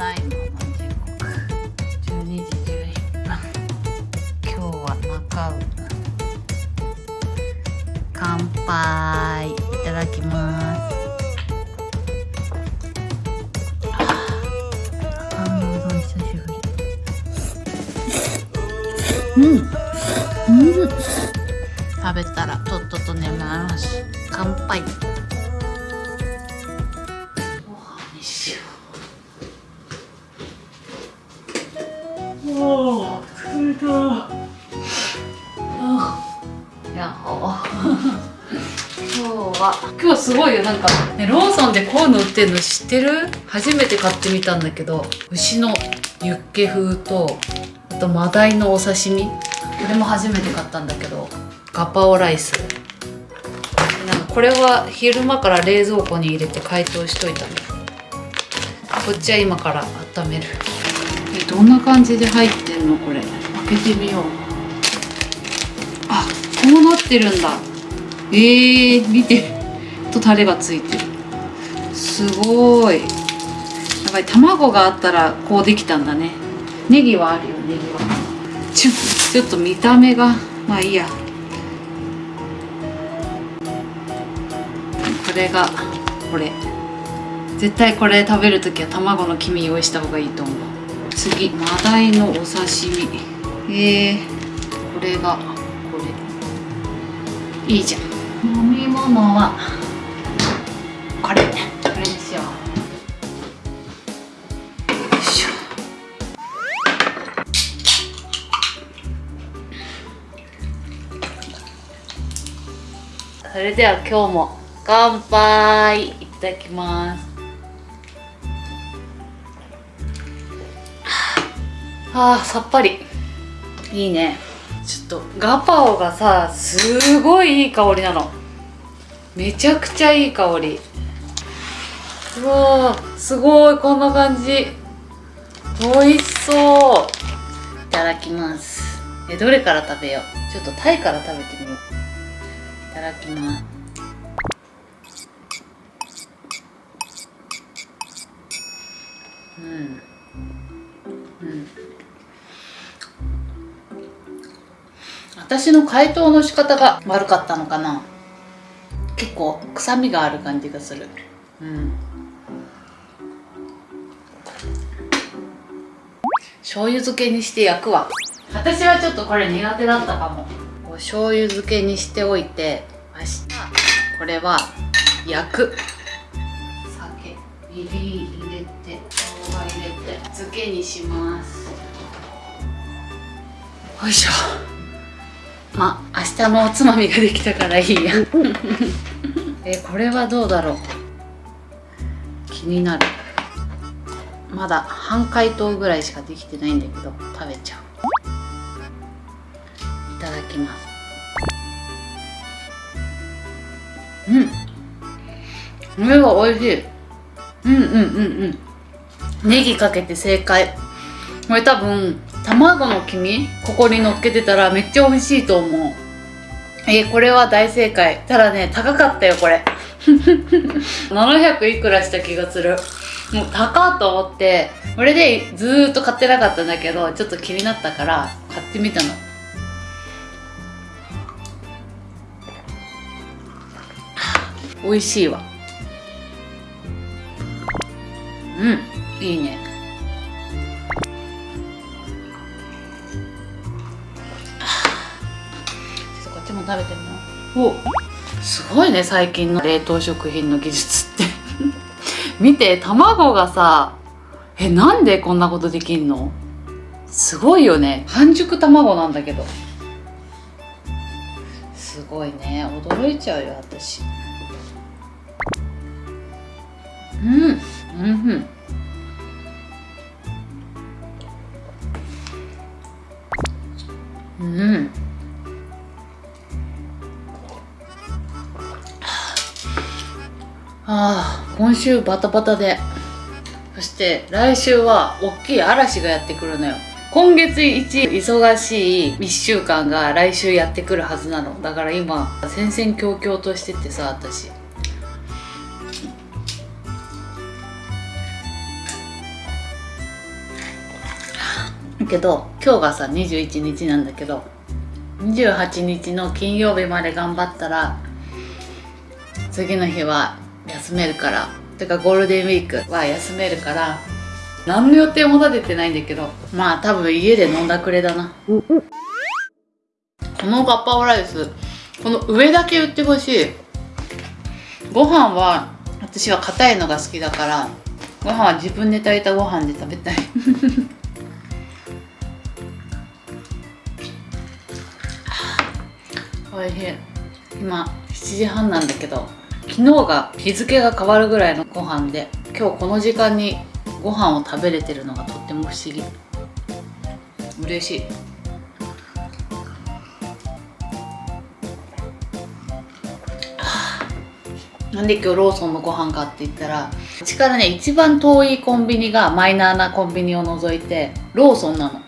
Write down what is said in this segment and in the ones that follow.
だいまの時刻12時11分今日は中う乾杯いただきますあ中うのうどん。久しぶりうんうん食べたらとっとと眠ります。乾杯。すごいよ。なんか、ね、ローソンでこういうの売ってるの知ってる？初めて買ってみたんだけど牛のユッケ風とあとマダイのお刺身？これも初めて買ったんだけどガパオライス。なんかこれは昼間から冷蔵庫に入れて解凍しといたの。こっちは今から温める。えどんな感じで入ってんのこれ？開けてみよう。あこうなってるんだ。えー、見て。とタレがついてる。すごい。やっぱり卵があったらこうできたんだね。ネギはあるよ。ネギは。ちょちょっと見た目が。まあいいや。これがこれ。絶対これ食べる時は卵の黄身用意した方がいいと思う。次マダイのお刺身。えー、これがこれ。いいじゃん。飲み物はこれこれにしよ。うよそれでは今日も乾杯いただきます。あーさっぱり。いいね。ちょっとガパオがさすごいいい香りなの。めちゃくちゃいい香り。わーすごいこんな感じ。美味しそう。いただきます。えどれから食べよう？ちょっとタイから食べてみよう。いただきます。うん。うん。私の解凍の仕方が悪かったのかな。結構臭みがある感じがする。うん。醤油漬けにして焼くわ。私はちょっとこれ苦手だったかも。お醤油漬けにしておいて明日これは焼く。酒みりん入れて生姜入れて漬けにします。よいしょ。まあ明日のおつまみができたからいいや。えこれはどうだろう。気になるまだ半解凍ぐらいしかできてないんだけど食べちゃう。いただきます。うん。これは美味しい。うんうんうんうん。ネギかけて正解。これ多分卵の黄身ここに乗っけてたらめっちゃ美味しいと思う。えー、これは大正解。ただね高かったよこれ。700いくらした気がする。もう高っと思ってこれでずーっと買ってなかったんだけどちょっと気になったから買ってみたの。美味しいわ。うんいいね。ちょっとこっちも食べてみよう。おすごいね最近の冷凍食品の技術って見て卵がさえなんでこんなことできんの？すごいよね。半熟卵なんだけど。すごいね。驚いちゃうよ私。うん。うんうん。うん。ああ。今週バタバタで。そして来週は大きい嵐がやってくるのよ。今月一忙しい1週間が来週やってくるはずなの。だから今戦々恐々としててさ私。けど今日がさ21日なんだけど28日の金曜日まで頑張ったら次の日は休めるから。てかゴールデンウィークは休めるから。何の予定も立ててないんだけど。まあ多分家で飲んだくれだな。このガッパオライスこの上だけ売ってほしい。ご飯は私は硬いのが好きだから。ご飯は自分で炊いたご飯で食べたい。おいしい。今7時半なんだけど。昨日が日付が変わるぐらいのご飯で今日この時間にご飯を食べれてるのがとっても不思議。嬉しい。なんで今日ローソンのご飯かって言ったらうちからね一番遠いコンビニがマイナーなコンビニを除いてローソンなの。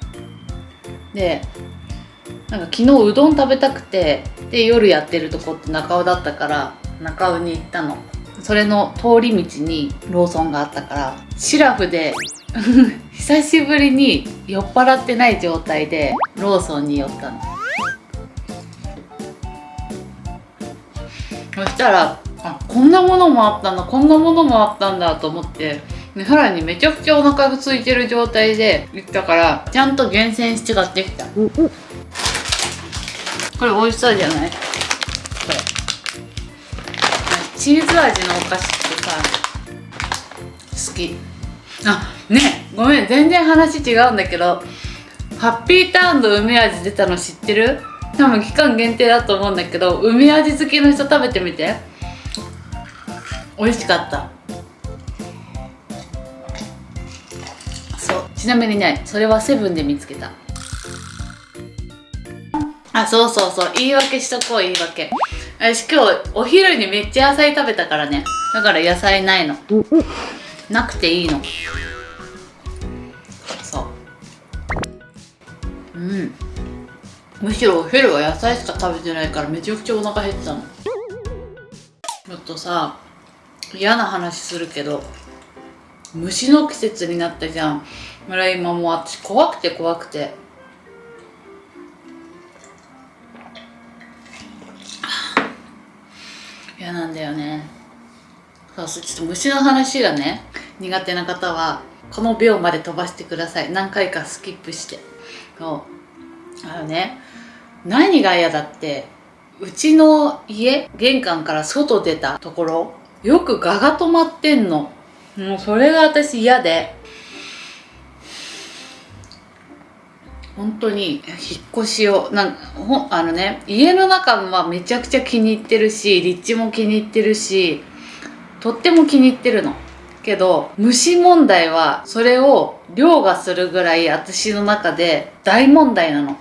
でなんか昨日うどん食べたくてで夜やってるとこって中尾だったから中尾に行ったの。それの通り道にローソンがあったからシラフで 久しぶりに酔っ払ってない状態でローソンに寄ったの。そしたらあこんなものもあったんだこんなものもあったんだと思ってでさらにめちゃくちゃお腹が空いてる状態で行ったからちゃんと厳選して買ってきた。これ美味しそうじゃない？チーズ味のお菓子ってさ好き。あねごめん全然話違うんだけどハッピーターンの梅味出たの知ってる？多分期間限定だと思うんだけど梅味好きの人食べてみて。美味しかった。そう。ちなみにねそれはセブンで見つけた。あそうそうそう。言い訳しとこう言い訳。私今日お昼にめっちゃ野菜食べたからね。だから野菜ないの。なくていいの。そう。うん。むしろお昼は野菜しか食べてないからめちゃくちゃお腹減ってたの。ちょっとさ嫌な話するけど虫の季節になったじゃん。村今もう私怖くて怖くて。嫌なんだよね。そうそうちょっと虫の話がね苦手な方はこの秒まで飛ばしてください。何回かスキップして。そう。あのね何が嫌だってうちの家玄関から外出たところよく蛾が止まってんの。もうそれが私嫌で。本当に引っ越しをなんほあのね家の中はめちゃくちゃ気に入ってるし立地も気に入ってるしとっても気に入ってるの。けど虫問題はそれを凌駕するぐらい私の中で大問題なの。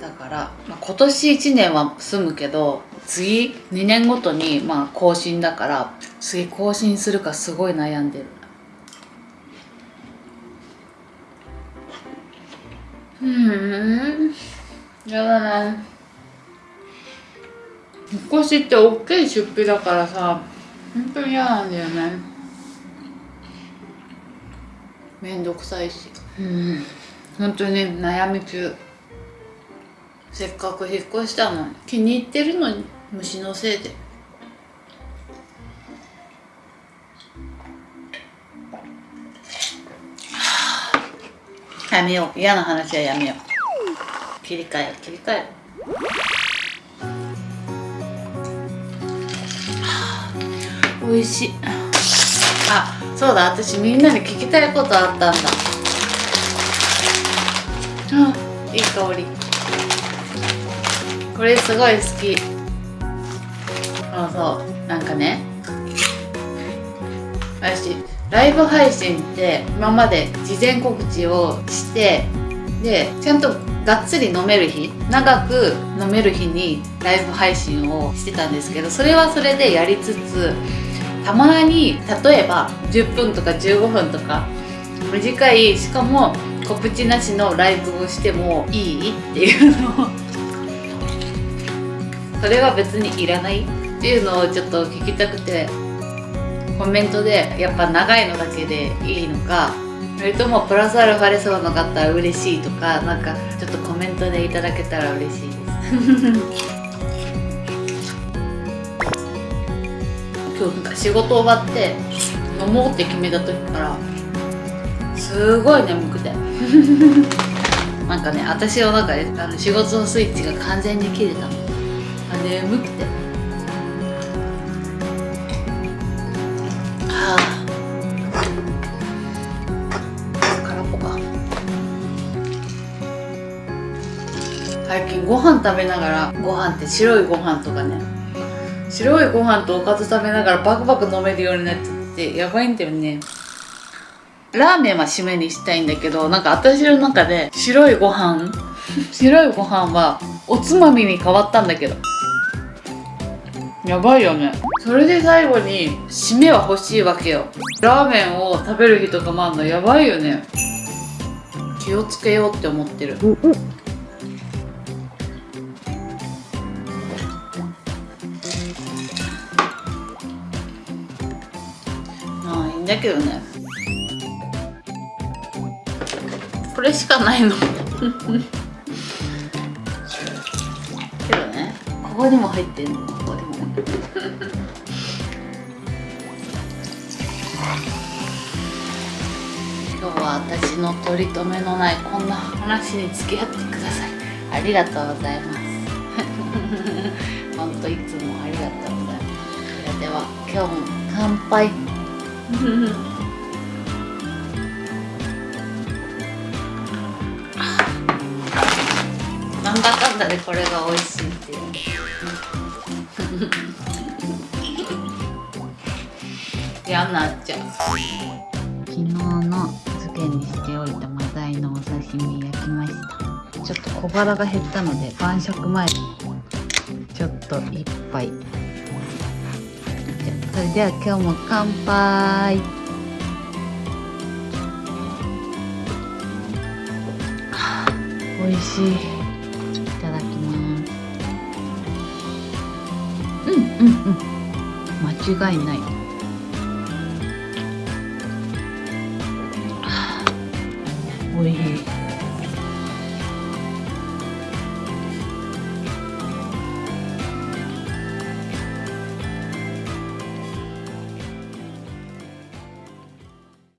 だから、まあ、今年1年は住むけど次2年ごとにまあ更新だから次更新するかすごい悩んでる。うん。やだな引っ越しって大きい出費だからさ本当に嫌なんだよね。めんどくさいし。うん。本当に悩み中。せっかく引っ越したのに。気に入ってるのに虫のせいで。やめよう。嫌な話はやめよう。切り替え切り替える。美味しい。あそうだ。私みんなに聞きたいことあったんだ。あいい香り。これすごい好き。そうそう。なんかね。私ライブ配信って今まで事前告知をしてでちゃんとがっつり飲める日長く飲める日にライブ配信をしてたんですけどそれはそれでやりつつたまに例えば10分とか15分とか短いしかも告知なしのライブをしてもいいっていうのをそれは別にいらないっていうのをちょっと聞きたくてコメントでやっぱ長いのだけでいいのかそれともプラスアルファでそうの方は嬉しいとかなんかちょっとコメントでいただけたら嬉しいです。今日なんか仕事終わって飲もうって決めた時からすごい眠くて。なんかね私の中であの仕事のスイッチが完全に切れたの。あ眠くて。最近ご飯食べながらご飯って白いご飯とかね。白いご飯とおかず食べながらバクバク飲めるようになっちゃってやばいんだよね。ラーメンは締めにしたいんだけどなんか私の中で白いご飯白いご飯はおつまみに変わったんだけど。やばいよね。それで最後に締めは欲しいわけよ。ラーメンを食べる日とかもあるのやばいよね。気をつけようって思ってる。だけどね。これしかないの。けどね。ここにも入ってんの。ここにも。今日は私の取り留めのないこんな話に付き合ってください。ありがとうございます。本当いつもありがとうございます。それでは今日も乾杯。なんだかんだでこれが美味しいっていう。嫌になっちゃう。昨日の漬けにしておいたマダイのお刺身焼きました。ちょっと小腹が減ったので晩食前にちょっと一杯。それでは今日も乾杯。美味しい。いただきます。うんうんうん。間違いない。あ美味しい。